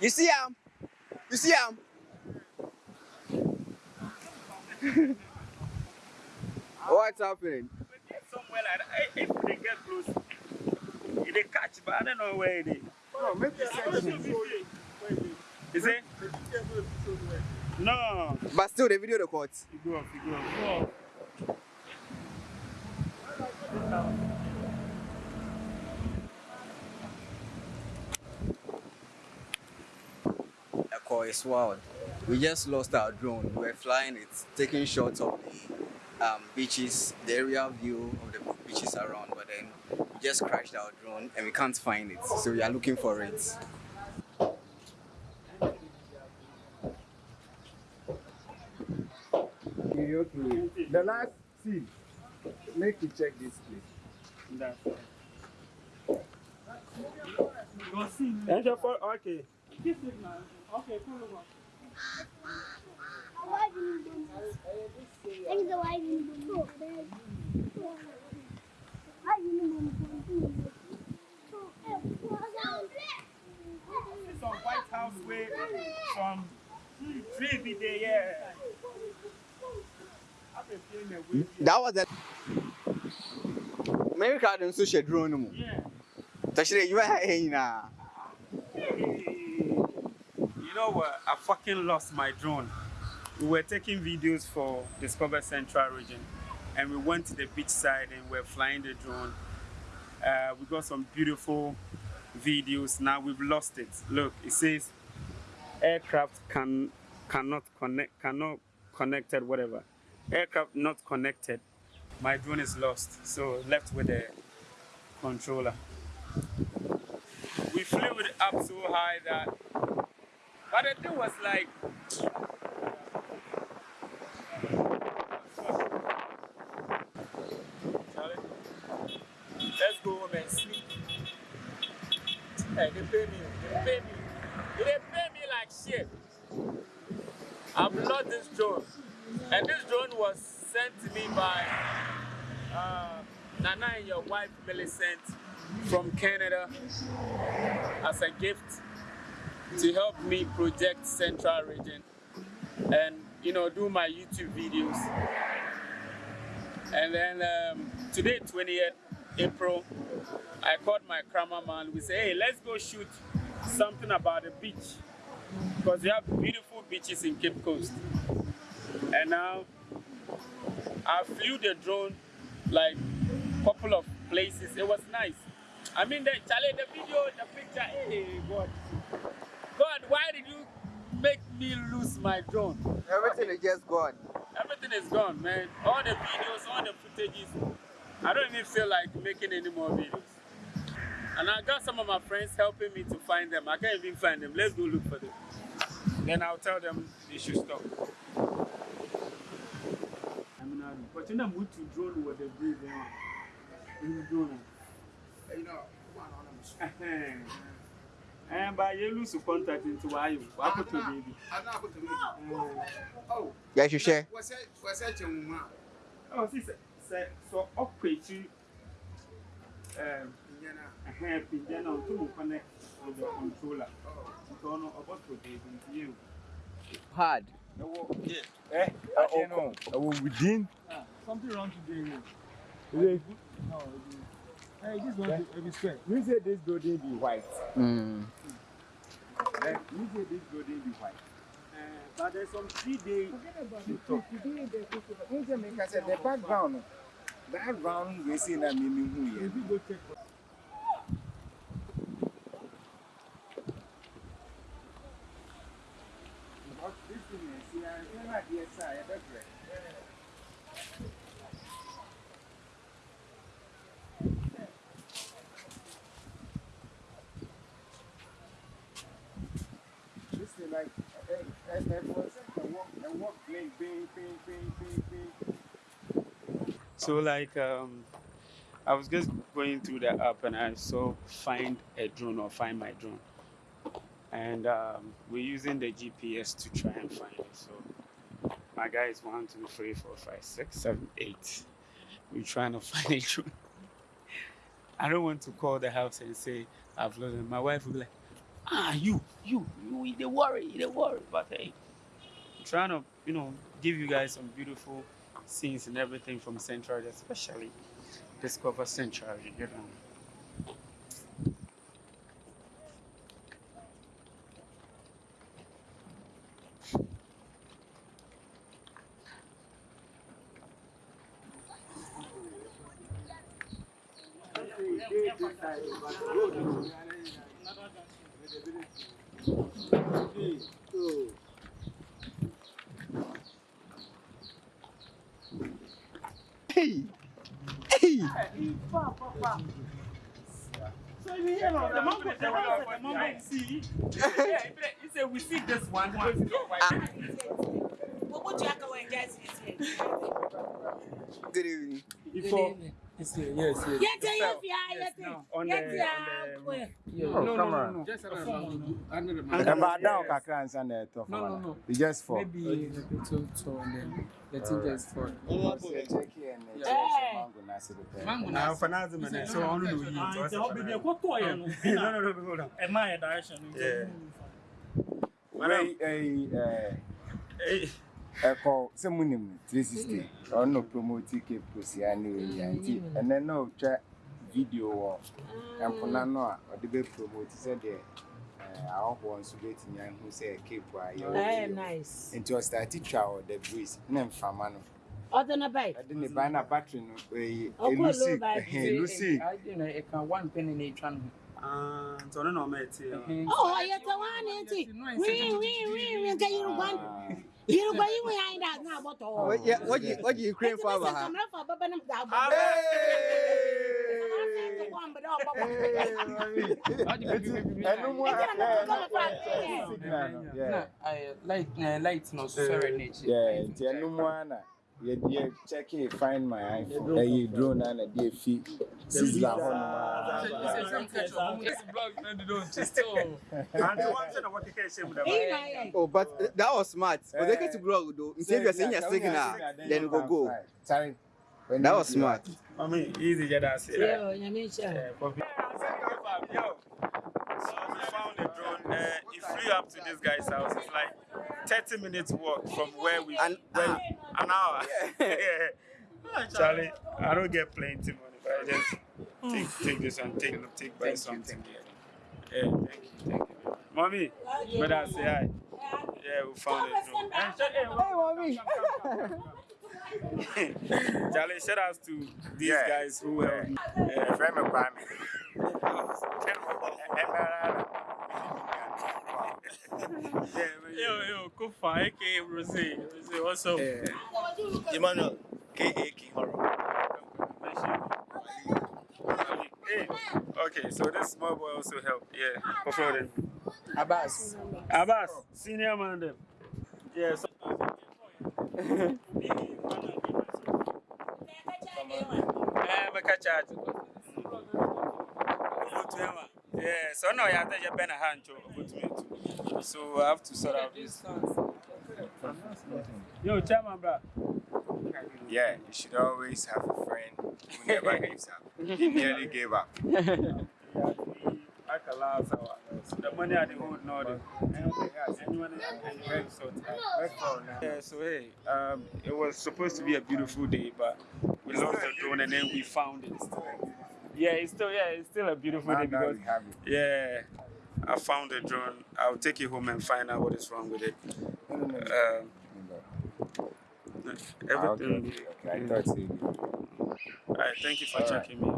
You see him? You see him? What's happening? Somewhere like that. If they get close, if they catch, but I don't know where it is. No, sense. Is it? No. But still, the video records. You go off, you go off. Echo is wild. We just lost our drone. We were flying it, taking shots of the um, beaches, the area view of the beaches around, but then we just crashed our drone and we can't find it. So we are looking for it. Okay, okay. The last see, make you check this place. That's This is okay. Some White House way, some tree there, yeah. That was a America didn't switch a drone. Yeah. Tashire, you were hanging now. You know what? I fucking lost my drone. We were taking videos for Discover Central region and we went to the beach side and we're flying the drone. Uh, we got some beautiful videos. Now we've lost it. Look, it says aircraft can cannot connect cannot connected whatever. Aircraft not connected. My drone is lost. So left with the controller. We flew it up so high that but the thing was like let's go home and sleep. Hey, they pay me. They pay me. They pay me like shit. I've lost this drone. And this drone was sent to me by uh, Nana and your wife Millicent from Canada as a gift to help me project Central Region and you know do my YouTube videos. And then um, today, 20th April, I called my cameraman. We say, hey, let's go shoot something about the beach because we have beautiful beaches in Cape Coast. And now I flew the drone like couple of places. It was nice. I mean, the the video, the picture. Hey, God, why did you make me lose my drone? Everything is just gone. Everything is gone, man. All the videos, all the footages. I don't even feel like making any more videos. And I got some of my friends helping me to find them. I can't even find them. Let's go look for them. Then I'll tell them they should stop. I mean, I- but you know, move to drone with the breeze. You drone. You know, come on, I'm Eh, ba ye lose contact into why you wa ko to baby. Ana ko to baby. Oh. Ya hwehwe. Wose wose che nwa. Oh, si se se so okwechi um pinyana. Eh, uh-huh, pinyana o tu connect with the controller. Oh. So no about to baby you. Hard. Yeah. Eh, I don't know. Within. Ah, something wrong today. Eh? Is? No, it's Hey, this one yeah. be square. You say this building be white. Mm. Hey, you say this building be white. Uh, but there's some three days. Forget about it. Like I said, the background, that round we see that mimi who here. If I don't know if So like um, I was just going through the app and I saw find a drone or find my drone, and um, we're using the GPS to try and find it. So my guy is one, two, three, four, five, six, seven, eight. We're trying to find a drone. I don't want to call the house and say I've lost it. My wife will be like, ah, you, you, you, they worry, they worry. But hey, I'm trying to, you know, give you guys some beautiful scenes and everything from Central, especially discover Central, you get know. Hey! Hey! Good evening. Good evening. Yes, yes, yes. Yes. yes, yes, yes. On the, on the, yeah. No, no, no, no. Just under the mic. About down, kakra and send it off. No, no, no. It's just for. Maybe to to on the. Let it just for. Oh, boy. Check here and mango nasi the. Mango nasi. Now finance man. So on the way. Ah, it's all baby. What toy? No, no, no, no, no. Am I a direction? Yeah. Wait, eh, eh ɛkɔ sɛ munim 360 ɔno promoti cape cosia ne ɔnyia nti ɛnɛ na ɔtwa video wɔ mpona no a ɔde bɛpromote sɛdeɛ ahɔhoɔ nso bɛtumi ahu sɛ cape a yɛwɔ nti ɔstarte twa wɔ the breeze ne mframa no Ọdún náà báyìí. Ọdún náà báyìí náà bátìrì nù. Elusi. Elusi. Ọdún náà one penny ní ìtura nù. Ntọ nínú ọmọ ẹ̀ tí. Ọ̀ ọ̀yẹ̀tẹ̀ wá ní ti. Wíwíwíwí nǹkan Yorùbá. You're going behind that now, but all. Yeah, what you what you Ukraine for? I'm not for Baba Nam Gabo. Light, uh, light, no serenade. Yeah, Tianumuana yɛdeɛ kyɛke find my iphone ɛyɛ drone na na deɛ fi sizzler hɔ. And. Oh, but th- that was smart. But they get to blog though. Instead of saying your signal, then we go go. Sorry. When That was smart. I mean, easy, yeah, that's it. Yo, nyame nhyɛ. Yeah, for me. Yo, so we found a drone. Uh, it flew up to this guy's house. It's like 30 minutes walk from where we. An where, hour. An hour. yeah. Charlie, I don't get plenty money, but I just take mm. take this and take take buy something. Yeah, thank you, thank you. Mommy, brother, say hi. Yeah, we found a drone. And sh- hey, mommy. Charlie, shout out to these Yeah. guys who helped me. Yeah, Friend me Kwame. yeah, yo yo kofa aka rose rose what's up Emmanuel, K.A. King Horror. Hey, okay, so this small boy also helped. Yeah, for them. Abbas. Abbas, senior man them. Yeah, so eh. Yeah, so now you have to bend a hand to to me too. So I have to sort out this. Yo, chairman, bro. Yeah, you should always have a friend who never gives up. He nearly gave up. I can last. The money hold now, the anyone sort. Yeah, so hey, um, it was supposed to be a beautiful day, but we lost the drone and then we found it. Yeah, it's still yeah, it's still a beautiful day Now, now because we have it. yeah, I found the drone. I'll take it home and find out what is wrong with it. No, no, no. Um, Ah, everything. okay, okay. I thought. All right, thank you for All right. checking me.